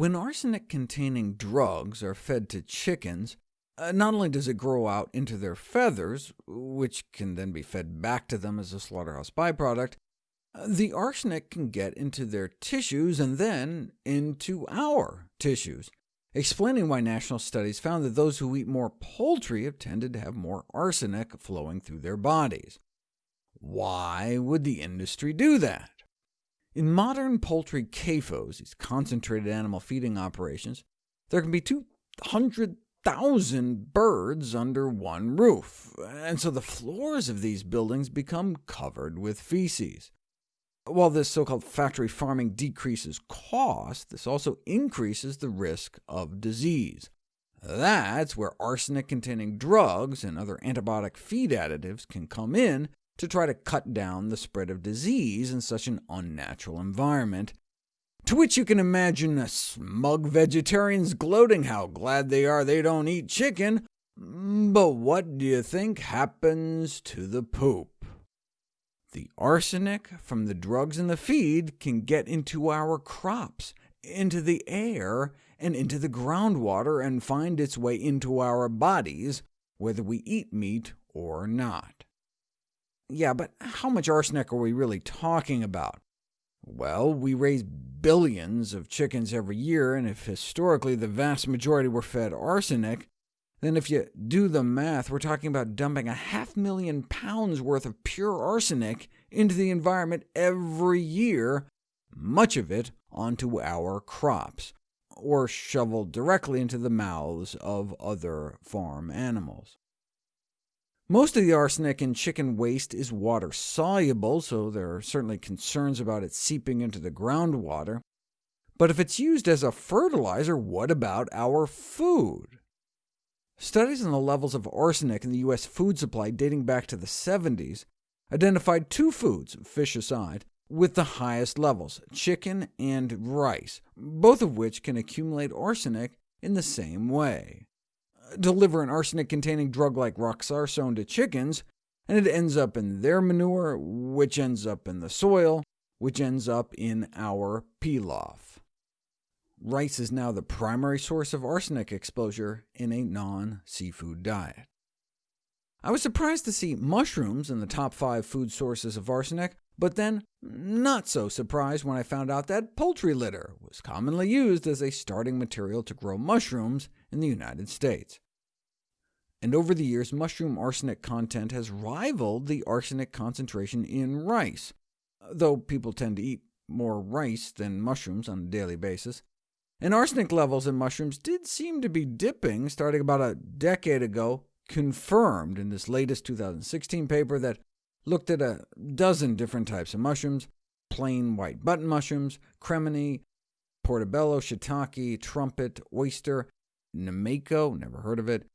When arsenic-containing drugs are fed to chickens, uh, not only does it grow out into their feathers, which can then be fed back to them as a slaughterhouse byproduct, uh, the arsenic can get into their tissues and then into our tissues, explaining why national studies found that those who eat more poultry have tended to have more arsenic flowing through their bodies. Why would the industry do that? In modern poultry CAFOs, these concentrated animal feeding operations, there can be 200,000 birds under one roof, and so the floors of these buildings become covered with feces. While this so-called factory farming decreases cost, this also increases the risk of disease. That's where arsenic-containing drugs and other antibiotic feed additives can come in to try to cut down the spread of disease in such an unnatural environment, to which you can imagine a smug vegetarians gloating how glad they are they don't eat chicken, but what do you think happens to the poop? The arsenic from the drugs in the feed can get into our crops, into the air, and into the groundwater, and find its way into our bodies, whether we eat meat or not. Yeah, but how much arsenic are we really talking about? Well, we raise billions of chickens every year, and if historically the vast majority were fed arsenic, then if you do the math, we're talking about dumping a half million pounds worth of pure arsenic into the environment every year, much of it onto our crops, or shoveled directly into the mouths of other farm animals. Most of the arsenic in chicken waste is water-soluble, so there are certainly concerns about it seeping into the groundwater. But if it's used as a fertilizer, what about our food? Studies on the levels of arsenic in the U.S. food supply dating back to the 70s identified two foods, fish aside, with the highest levels, chicken and rice, both of which can accumulate arsenic in the same way deliver an arsenic-containing drug like roxarsone to chickens, and it ends up in their manure, which ends up in the soil, which ends up in our pilaf. Rice is now the primary source of arsenic exposure in a non-seafood diet. I was surprised to see mushrooms in the top five food sources of arsenic, but then not so surprised when I found out that poultry litter was commonly used as a starting material to grow mushrooms in the United States. And over the years, mushroom arsenic content has rivaled the arsenic concentration in rice, though people tend to eat more rice than mushrooms on a daily basis. And arsenic levels in mushrooms did seem to be dipping starting about a decade ago, confirmed in this latest 2016 paper that looked at a dozen different types of mushrooms, plain white button mushrooms, cremini, portobello, shiitake, trumpet, oyster, Nameko, never heard of it,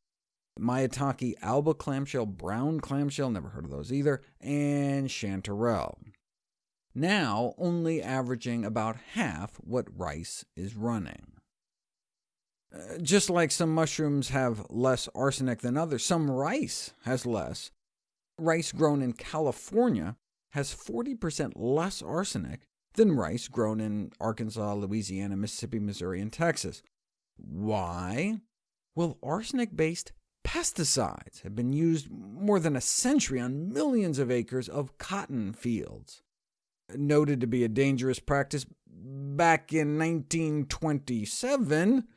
Maitake alba clamshell, brown clamshell, never heard of those either, and chanterelle. Now only averaging about half what rice is running. Uh, just like some mushrooms have less arsenic than others, some rice has less. Rice grown in California has 40% less arsenic than rice grown in Arkansas, Louisiana, Mississippi, Missouri, and Texas. Why? Well, arsenic-based pesticides have been used more than a century on millions of acres of cotton fields. Noted to be a dangerous practice back in 1927,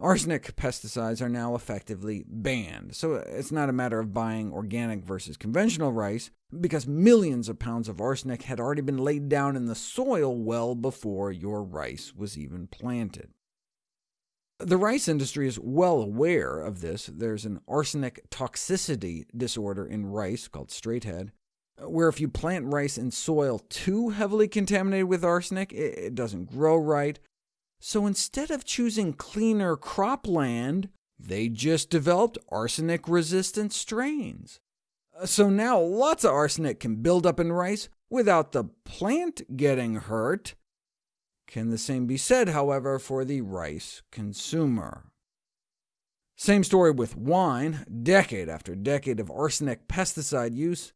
arsenic pesticides are now effectively banned, so it's not a matter of buying organic versus conventional rice, because millions of pounds of arsenic had already been laid down in the soil well before your rice was even planted. The rice industry is well aware of this. There's an arsenic toxicity disorder in rice called straighthead, where if you plant rice in soil too heavily contaminated with arsenic, it doesn't grow right. So instead of choosing cleaner cropland, they just developed arsenic-resistant strains. Uh, so now lots of arsenic can build up in rice without the plant getting hurt, can the same be said, however, for the rice consumer? Same story with wine, decade after decade of arsenic pesticide use,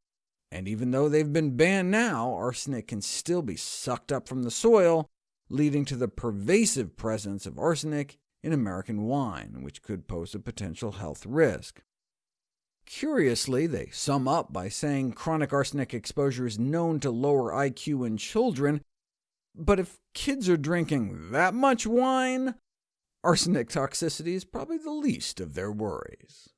and even though they've been banned now, arsenic can still be sucked up from the soil, leading to the pervasive presence of arsenic in American wine, which could pose a potential health risk. Curiously, they sum up by saying chronic arsenic exposure is known to lower IQ in children, but if kids are drinking that much wine, arsenic toxicity is probably the least of their worries.